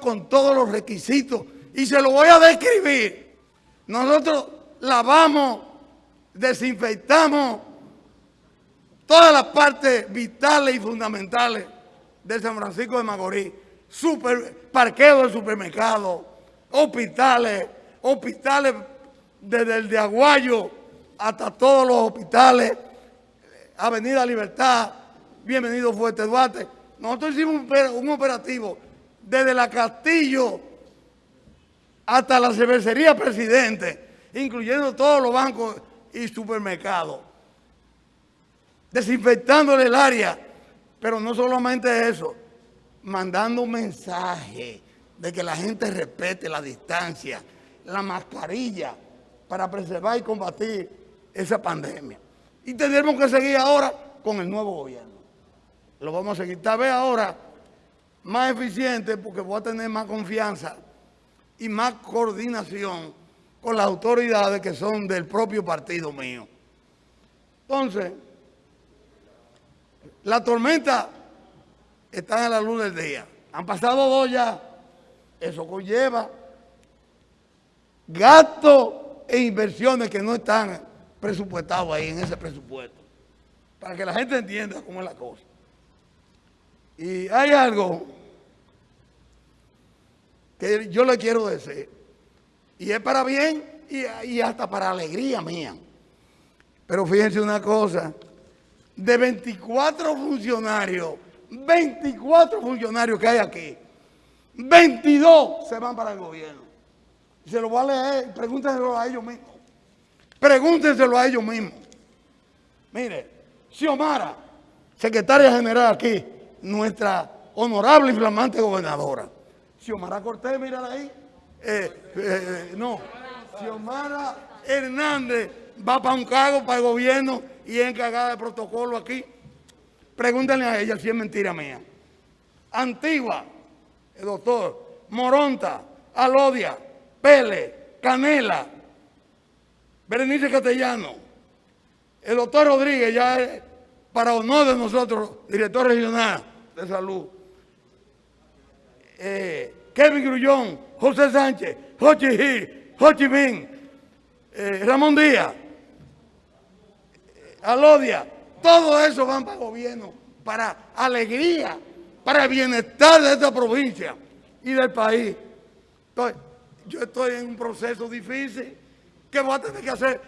con todos los requisitos y se lo voy a describir. Nosotros lavamos, desinfectamos todas las partes vitales y fundamentales de San Francisco de Macorís. Super, parqueo de supermercados, hospitales, hospitales desde el de Aguayo hasta todos los hospitales, Avenida Libertad, bienvenido Fuerte Duarte. Nosotros hicimos un operativo desde la Castillo hasta la cervecería Presidente, incluyendo todos los bancos y supermercados, desinfectándole el área, pero no solamente eso, mandando un mensaje de que la gente respete la distancia, la mascarilla, para preservar y combatir esa pandemia. Y tendremos que seguir ahora con el nuevo gobierno. Lo vamos a seguir. Tal vez ahora más eficiente porque voy a tener más confianza y más coordinación con las autoridades que son del propio partido mío. Entonces, la tormenta está en la luz del día. Han pasado dos ya. Eso conlleva gastos e inversiones que no están presupuestados ahí en ese presupuesto. Para que la gente entienda cómo es la cosa. Y hay algo que yo le quiero decir, y es para bien y, hasta para alegría mía. Pero fíjense una cosa, de 24 funcionarios, 24 funcionarios que hay aquí, 22 se van para el gobierno. Se lo voy a leer, pregúntenselo a ellos mismos. Pregúntenselo a ellos mismos. Mire, Xiomara, secretaria general aquí, nuestra honorable y flamante gobernadora. Xiomara Cortés, mírala ahí. Eh, eh, no, Xiomara Hernández va para un cargo para el gobierno y es encargada de protocolo aquí. Pregúntenle a ella si es mentira mía. Antigua, el doctor, Moronta, Alodia, Pele, Canela, Berenice Castellano, el doctor Rodríguez, ya es, para honor de nosotros, director regional de salud. Eh, Kevin Grullón, José Sánchez, Jochi Gil, Jochi Min, eh, Ramón Díaz, eh, Alodia, todo eso van para el gobierno, para alegría, para el bienestar de esta provincia y del país. Entonces, yo estoy en un proceso difícil que voy a tener que hacer,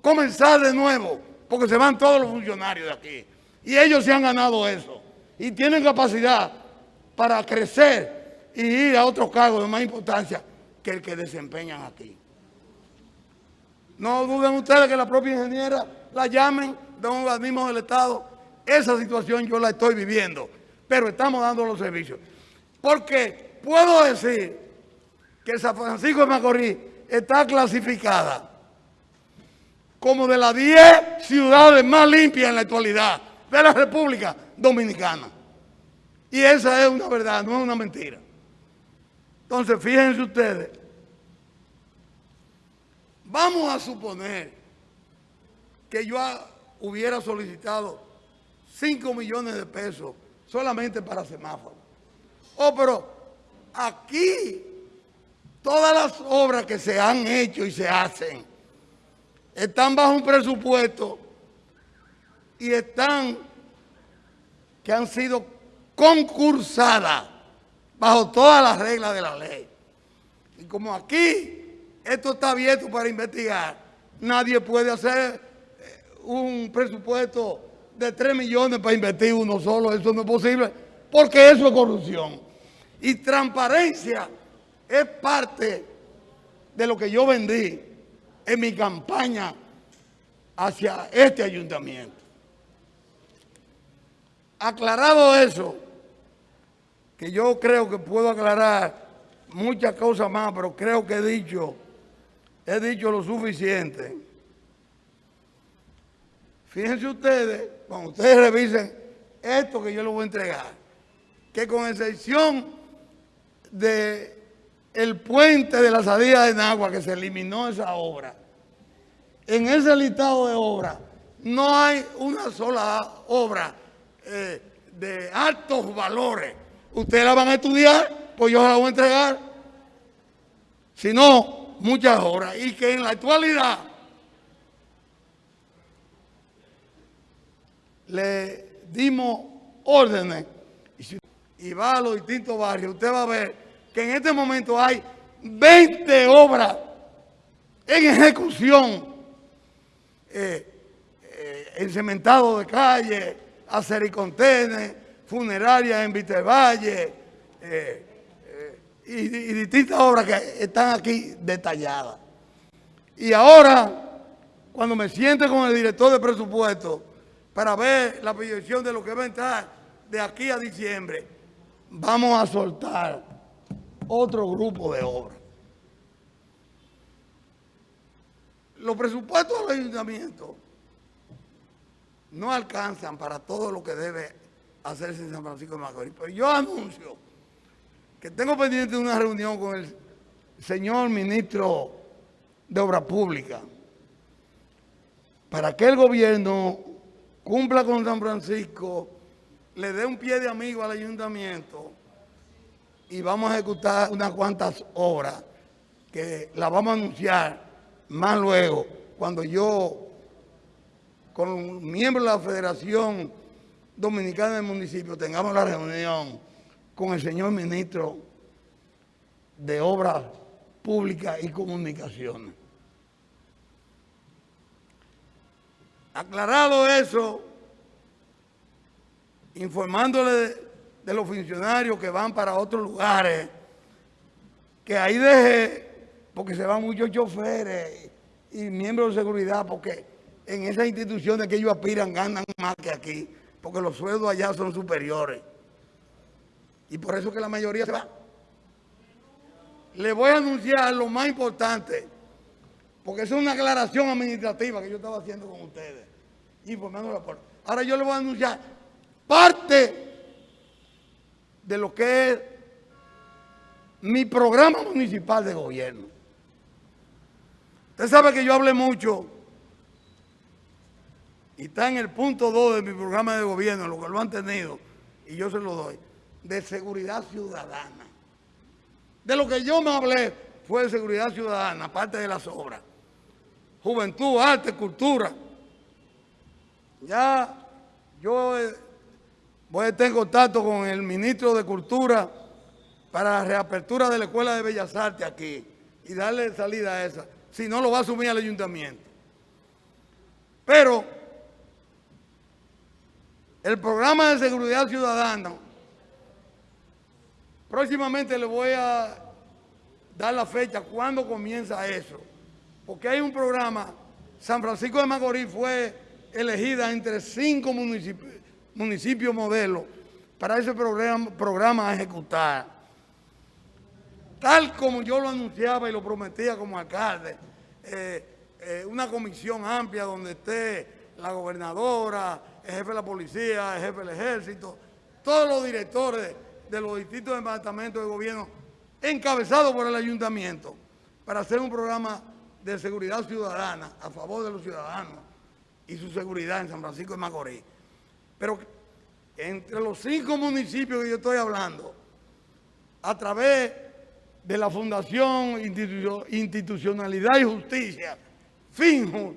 comenzar de nuevo, porque se van todos los funcionarios de aquí. Y ellos se han ganado eso. Y tienen capacidad para crecer y ir a otros cargos de más importancia que el que desempeñan aquí. No duden ustedes que la propia ingeniera la llamen de un organismo del Estado. Esa situación yo la estoy viviendo, pero estamos dando los servicios. Porque puedo decir que San Francisco de Macorís está clasificada como de las 10 ciudades más limpias en la actualidad de la República Dominicana. Y esa es una verdad, no es una mentira. Entonces, fíjense ustedes, vamos a suponer que yo hubiera solicitado 5 millones de pesos solamente para semáforos. Oh, pero aquí todas las obras que se han hecho y se hacen están bajo un presupuesto y están que han sido concursadas bajo todas las reglas de la ley. Y como aquí esto está abierto para investigar, nadie puede hacer eh, un presupuesto de 3 millones para invertir uno solo, eso no es posible, porque eso es corrupción. Y transparencia es parte de lo que yo vendí en mi campaña hacia este ayuntamiento. Aclarado eso, que yo creo que puedo aclarar muchas cosas más, pero creo que he dicho, he dicho lo suficiente. Fíjense ustedes, cuando ustedes revisen esto que yo les voy a entregar, que con excepción de puente de la salida de Nagua, que se eliminó esa obra, en ese listado de obras no hay una sola obra eh, de altos valores. Ustedes la van a estudiar pues yo la voy a entregar. Si no, muchas horas. Y que en la actualidad le dimos órdenes y va a los distintos barrios, usted va a ver que en este momento hay 20 obras en ejecución, eh, eh, encementado de calle, acericontenes, funerarias en Vitevalle, eh, y, y distintas obras que están aquí detalladas. Y ahora, cuando me siente con el director de presupuesto para ver la proyección de lo que va a entrar de aquí a diciembre, vamos a soltar otro grupo de obras. Los presupuestos del ayuntamiento no alcanzan para todo lo que debe hacerse en San Francisco de Macorís. Pero yo anuncio que tengo pendiente una reunión con el señor ministro de Obras Públicas para que el gobierno cumpla con San Francisco, le dé un pie de amigo al ayuntamiento y vamos a ejecutar unas cuantas obras que las vamos a anunciar más luego, cuando yo, con miembros de la Federación Dominicana del Municipio, tengamos la reunión con el señor ministro de Obras Públicas y Comunicaciones. Aclarado eso, informándole de, los funcionarios que van para otros lugares, que ahí deje, porque se van muchos choferes y miembros de seguridad, porque en esas instituciones que ellos aspiran ganan más que aquí, porque los sueldos allá son superiores. Y por eso que la mayoría se va. Le voy a anunciar lo más importante, porque es una aclaración administrativa que yo estaba haciendo con ustedes, informando la puerta. Ahora yo le voy a anunciar parte de lo que es mi programa municipal de gobierno. Usted sabe que yo hablé mucho y está en el punto 2 de mi programa de gobierno, lo que lo han tenido, y yo se lo doy, de seguridad ciudadana. De lo que yo me hablé fue de seguridad ciudadana, aparte de las obras. Juventud, arte, cultura. Ya yo voy a estar en contacto con el ministro de Cultura para la reapertura de la Escuela de Bellas Artes aquí y darle salida a esa. Si no, lo va a asumir el ayuntamiento. Pero el programa de seguridad ciudadana, próximamente le voy a dar la fecha, cuándo comienza eso. Porque hay un programa, San Francisco de Macorís fue elegida entre cinco municipios, municipios modelos para ese programa, a ejecutar tal como yo lo anunciaba y lo prometía como alcalde, eh, eh, una comisión amplia donde esté la gobernadora, el jefe de la policía, el jefe del ejército, todos los directores de los distintos departamentos de gobierno, encabezados por el ayuntamiento, para hacer un programa de seguridad ciudadana a favor de los ciudadanos y su seguridad en San Francisco de Macorís. Pero entre los cinco municipios que yo estoy hablando, a través de la Fundación Institucionalidad y Justicia, FINJU,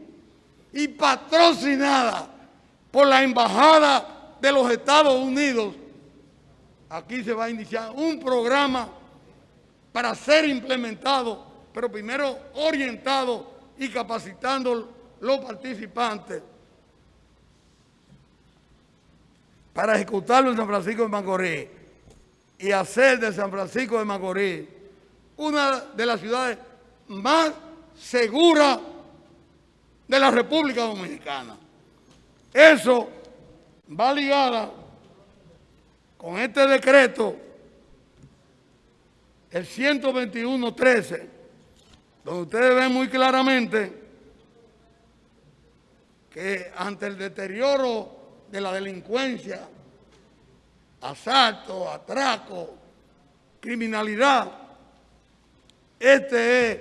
y patrocinada por la Embajada de los Estados Unidos, aquí se va a iniciar un programa para ser implementado, pero primero orientado y capacitando los participantes para ejecutarlo en San Francisco de Macorís y hacer de San Francisco de Macorís una de las ciudades más seguras de la República Dominicana. Eso va ligada con este decreto, el 121.13, donde ustedes ven muy claramente que ante el deterioro de la delincuencia, asalto, atraco, criminalidad, este es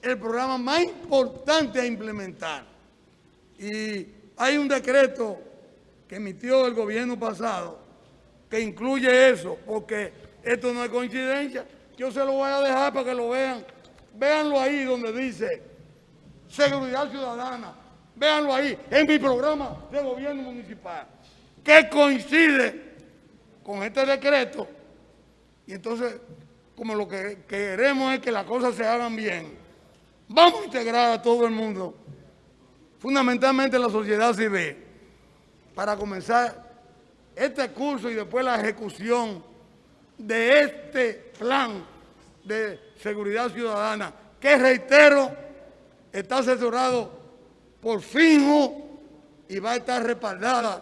el programa más importante a implementar. Y hay un decreto que emitió el gobierno pasado que incluye eso, porque esto no es coincidencia. Yo se lo voy a dejar para que lo vean. Véanlo ahí donde dice seguridad ciudadana. Véanlo ahí, en mi programa de gobierno municipal, que coincide con este decreto. Y entonces, como lo que queremos es que las cosas se hagan bien, vamos a integrar a todo el mundo, fundamentalmente la sociedad civil, para comenzar este curso y después la ejecución de este plan de seguridad ciudadana, que reitero, está asesorado por FINJO y va a estar respaldada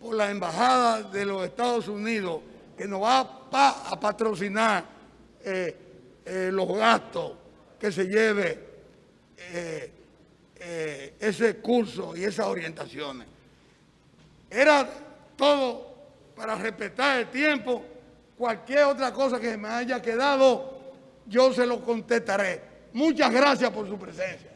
por la Embajada de los Estados Unidos, que nos va a, patrocinar eh, eh, los gastos que se lleve eh, ese curso y esas orientaciones. Era todo para respetar el tiempo. Cualquier otra cosa que me haya quedado, yo se lo contestaré. Muchas gracias por su presencia.